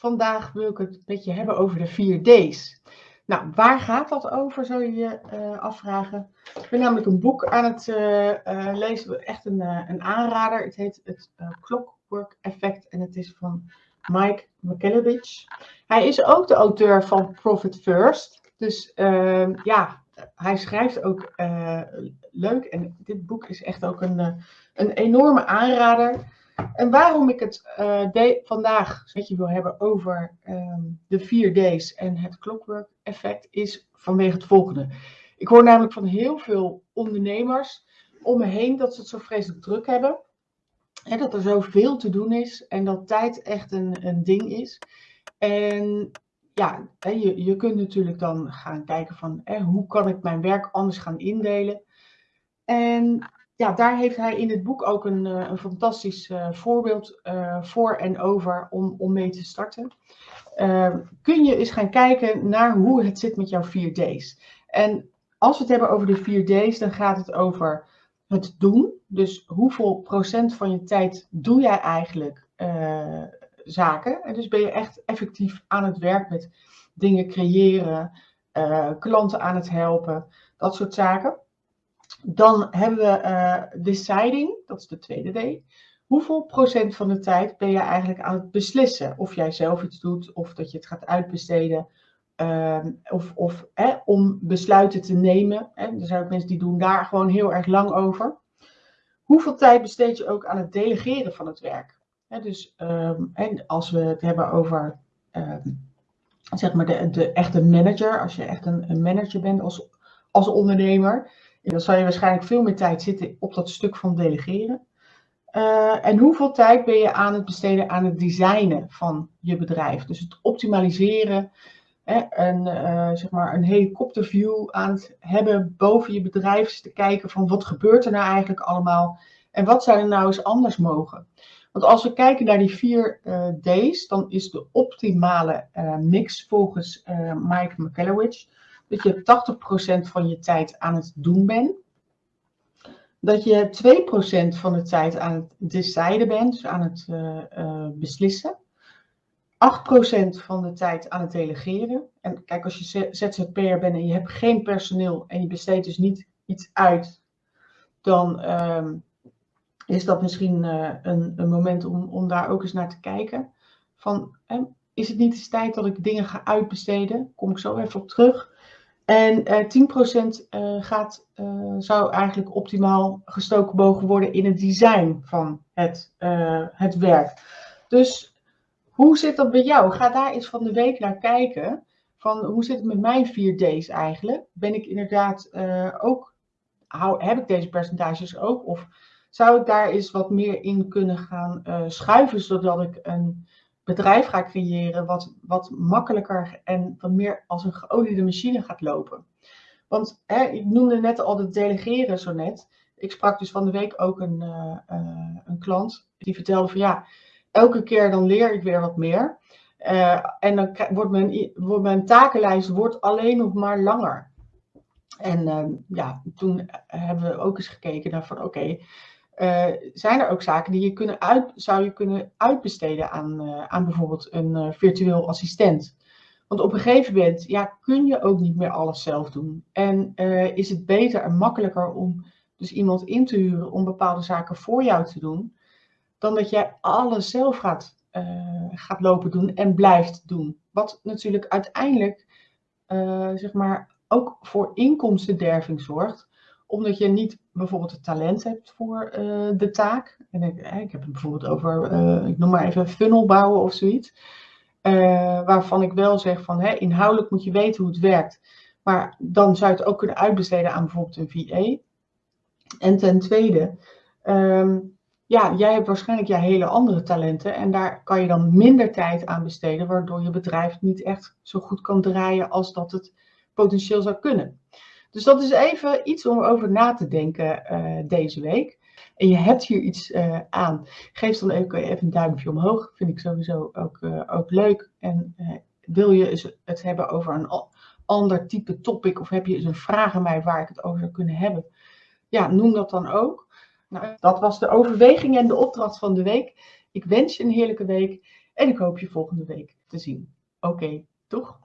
vandaag wil ik het met je hebben over de 4 D's. Nou, waar gaat dat over, zou je je uh, afvragen. Ik ben namelijk een boek aan het uh, uh, lezen, echt een, een aanrader. Het heet het Clockwork Effect en het is van Mike McKellovich. Hij is ook de auteur van Profit First. Dus ja, hij schrijft ook leuk en dit boek is echt ook een, een enorme aanrader. En waarom ik het uh, vandaag met je wil hebben over ehm, de 4 D's en het clockwork effect is vanwege het volgende. Ik hoor namelijk van heel veel ondernemers om me heen dat ze het zo vreselijk druk hebben. En dat er zoveel te doen is en dat tijd echt een, een ding is. En ja, je, je kunt natuurlijk dan gaan kijken van hoe kan ik mijn werk anders gaan indelen. En ja, daar heeft hij in het boek ook een, eh, een fantastisch uh, voorbeeld uh, voor en over om, om mee te starten. Uh, kun je eens gaan kijken naar hoe het zit met jouw 4D's. En als we het hebben over de 4D's, dan gaat het over het doen. Dus hoeveel procent van je tijd doe jij eigenlijk zaken? En dus ben je echt effectief aan het werk met dingen creëren, klanten aan het helpen, dat soort zaken. Dan hebben we uh, deciding, dat is de tweede D. Hoeveel procent van de tijd ben je eigenlijk aan het beslissen of jij zelf iets doet of dat je het gaat uitbesteden uh, of, of om besluiten te nemen. Er zijn ook mensen die doen daar gewoon heel erg lang over. Hoeveel tijd besteed je ook aan het delegeren van het werk? Dus um, en als we het hebben over um, zeg maar de, de echte manager, als je echt een, een manager bent als, als ondernemer, dan zal je waarschijnlijk veel meer tijd zitten op dat stuk van delegeren. Uh, en hoeveel tijd ben je aan het besteden aan het designen van je bedrijf? Dus het optimaliseren, hè, een, uh, zeg maar een helikopterview aan het hebben boven je bedrijf. Te kijken van wat gebeurt er nou eigenlijk allemaal en wat zou er nou eens anders mogen? Want als we kijken naar die vier uh, D's, dan is de optimale mix volgens Mike McCallowich dat je 80% van je tijd aan het doen bent. Dat je 2% van de tijd aan het deciden bent, dus aan het uh, uh, beslissen. 8% van de tijd aan het delegeren. En kijk, als je ZZP'er bent en je hebt geen personeel en je besteedt dus niet iets uit, dan uh, is dat misschien uh, een, een, moment om, om daar ook eens naar te kijken. Van, is het niet eens tijd dat ik dingen ga uitbesteden? Kom ik zo even op terug. En uh, 10% uh, gaat, uh, zou eigenlijk optimaal gestoken mogen worden in het design van het, het werk. Dus hoe zit dat bij jou? Ga daar eens van de week naar kijken. Van hoe zit het met mijn 4D's eigenlijk? Ben ik inderdaad ook, heb ik deze percentages ook? Of zou ik daar eens wat meer in kunnen gaan schuiven, zodat ik een bedrijf ga creëren wat, wat makkelijker en wat meer als een geoliede machine gaat lopen. Want hè, ik noemde net al het delegeren zo net. Ik sprak dus van de week ook een, uh, uh, een klant die vertelde van ja, elke keer dan leer ik weer wat meer. Uh, en dan wordt mijn, wordt mijn takenlijst wordt alleen nog maar langer. En ja, toen hebben we ook eens gekeken naar van oké, uh, zijn er ook zaken die je kunnen uit, zou je kunnen uitbesteden aan, uh, aan bijvoorbeeld een uh, virtueel assistent. Want op een gegeven moment ja, kun je ook niet meer alles zelf doen. En is het beter en makkelijker om dus iemand in te huren om bepaalde zaken voor jou te doen, dan dat jij alles zelf gaat, gaat lopen doen en blijft doen. Wat natuurlijk uiteindelijk zeg maar, ook voor inkomstenderving zorgt omdat je niet bijvoorbeeld het talent hebt voor uh, de taak. En ik, ik heb het bijvoorbeeld over, uh, ik noem maar even funnel bouwen of zoiets. Uh, waarvan ik wel zeg van hè, inhoudelijk moet je weten hoe het werkt. Maar dan zou je het ook kunnen uitbesteden aan bijvoorbeeld een VA. En ten tweede, um, ja, jij hebt waarschijnlijk je hele andere talenten. En daar kan je dan minder tijd aan besteden. Waardoor je bedrijf niet echt zo goed kan draaien als dat het potentieel zou kunnen. Dus dat is even iets om over na te denken uh, deze week. En je hebt hier iets uh, aan. Geef dan even, even een duimpje omhoog. Vind ik sowieso ook, uh, ook leuk. En wil je het hebben over een ander type topic of heb je eens een vraag aan mij waar ik het over zou kunnen hebben? Ja, noem dat dan ook. Nou, dat was de overweging en de opdracht van de week. Ik wens je een heerlijke week. En ik hoop je volgende week te zien. Oké, toch?